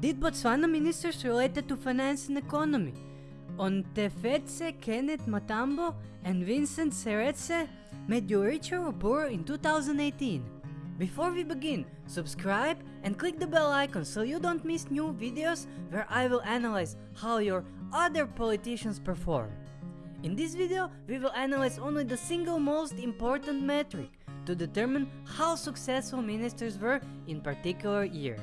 did Botswana ministers related to finance and economy, On Ontefetse Kenneth Matambo and Vincent Seretse made you richer or poorer in 2018? Before we begin, subscribe and click the bell icon so you don't miss new videos where I will analyze how your other politicians perform. In this video, we will analyze only the single most important metric to determine how successful ministers were in particular year.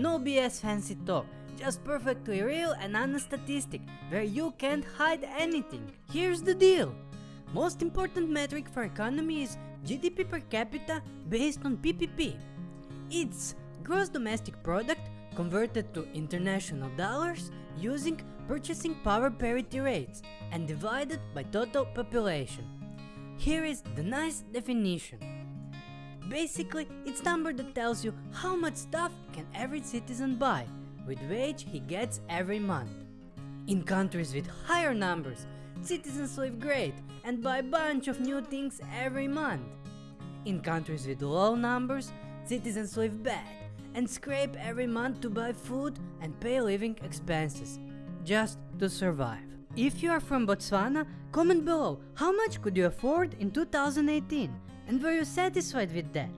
No BS fancy talk, just perfectly real and honest statistic where you can't hide anything. Here's the deal. Most important metric for economy is GDP per capita based on PPP. It's gross domestic product converted to international dollars using purchasing power parity rates and divided by total population. Here is the nice definition. Basically, it's number that tells you how much stuff can every citizen buy with wage he gets every month. In countries with higher numbers, citizens live great and buy a bunch of new things every month. In countries with low numbers, citizens live bad and scrape every month to buy food and pay living expenses, just to survive. If you are from Botswana, comment below how much could you afford in 2018 and were you satisfied with that?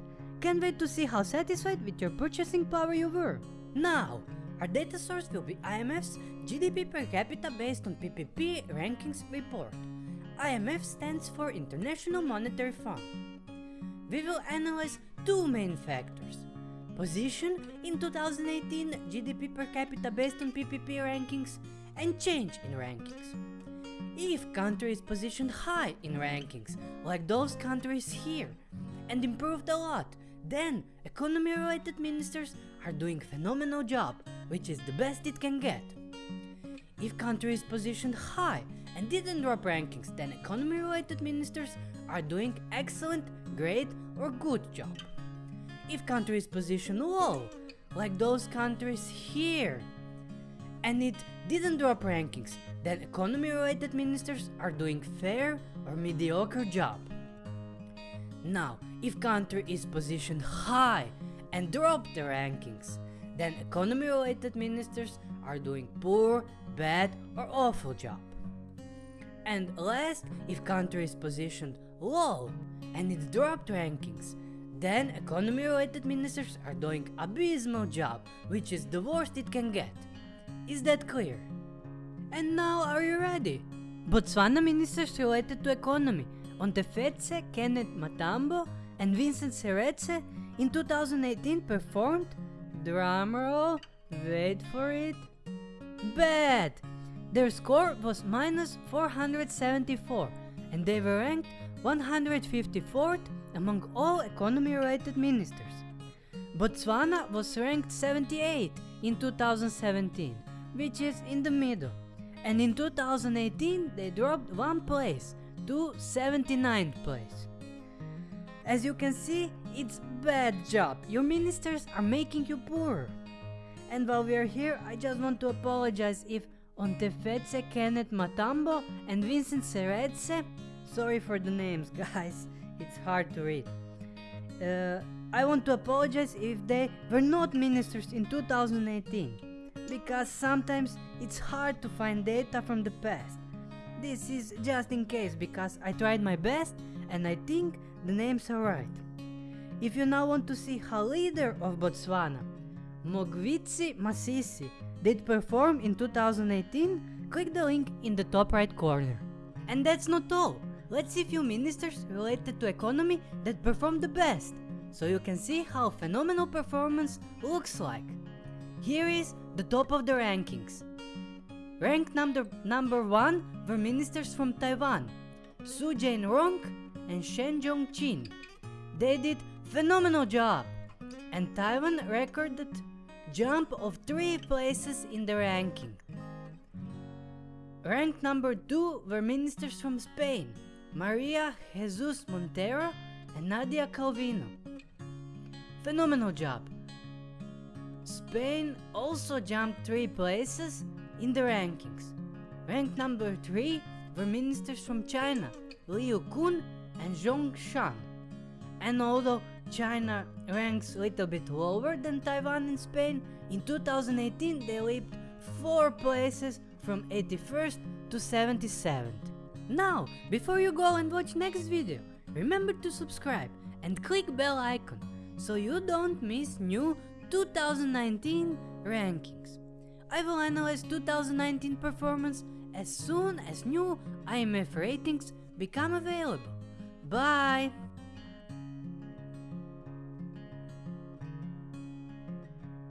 Can't wait to see how satisfied with your purchasing power you were. Now, our data source will be IMF's GDP per capita based on PPP rankings report. IMF stands for International Monetary Fund. We will analyze two main factors. Position in 2018 GDP per capita based on PPP rankings and change in rankings. If country is positioned high in rankings, like those countries here, and improved a lot, then economy related ministers are doing phenomenal job, which is the best it can get. If country is positioned high and didn't drop rankings, then economy related ministers are doing excellent, great or good job. If country is positioned low, like those countries here, and it didn't drop rankings, then economy related ministers are doing fair or mediocre job. Now, if country is positioned high and drop the rankings, then economy related ministers are doing poor, bad or awful job. And last, if country is positioned low and it dropped rankings, then economy related ministers are doing abysmal job, which is the worst it can get. Is that clear? And now are you ready? Botswana ministers related to economy, on Ontefetse Kenneth Matambo and Vincent Seretse in 2018 performed, drumroll, wait for it, bad! Their score was minus 474 and they were ranked 154th among all economy related ministers. Botswana was ranked 78 in 2017, which is in the middle, and in 2018 they dropped one place to 79th place. As you can see, it's bad job, your ministers are making you poor. And while we are here, I just want to apologize if Ontefetse Kenneth Matambo and Vincent Seretse, sorry for the names guys, it's hard to read. Uh, I want to apologize if they were not ministers in 2018, because sometimes it's hard to find data from the past. This is just in case because I tried my best and I think the names are right. If you now want to see how leader of Botswana, Mokgweetsi Masisi, did perform in 2018, click the link in the top right corner. And that's not all. Let's see few ministers related to economy that performed the best, so you can see how phenomenal performance looks like. Here is the top of the rankings. Ranked number, number 1 were ministers from Taiwan, Su Jain-rong and Shen Jong-chin. They did phenomenal job, and Taiwan recorded jump of 3 places in the ranking. Ranked number 2 were ministers from Spain, Maria Jesus Montero and Nadia Calvino. Phenomenal job. Spain also jumped 3 places in the rankings. Ranked number 3 were ministers from China, Liu Kun and Zhong Shan. And although China ranks a little bit lower than Taiwan and Spain. In 2018 they leaped 4 places from 81st to 77th. Now, before you go and watch next video, remember to subscribe and click bell icon so you don't miss new 2019 rankings. I will analyze 2019 performance as soon as new IMF ratings become available. Bye!